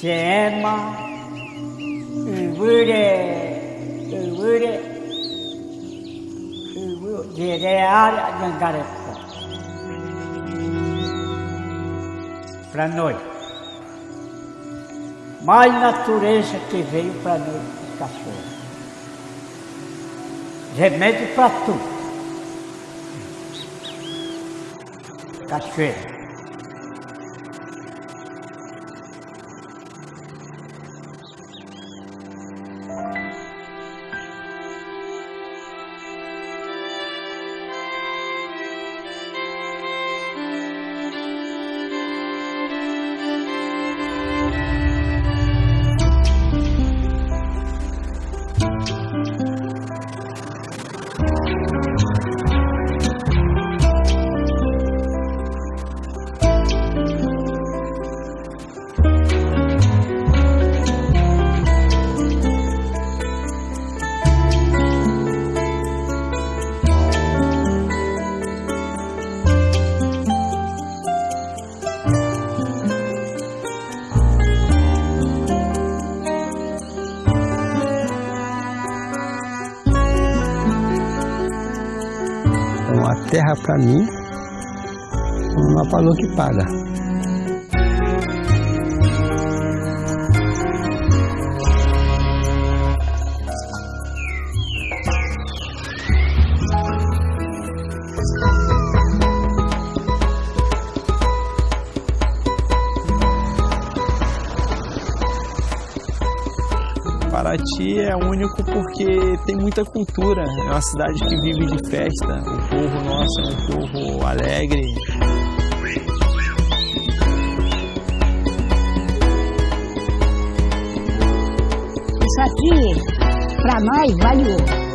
Sema, Uvure, Uvure, Uvure, Gerear, Gangarepo. Para nós. Mais natureza que veio para nós, cachorro. Remédio para tudo. Cachoeira. A terra para mim não falou que paga. Paraty é único porque tem muita cultura. É uma cidade que vive de festa. O povo nosso é um povo alegre. Isso aqui, para nós, vale ouro.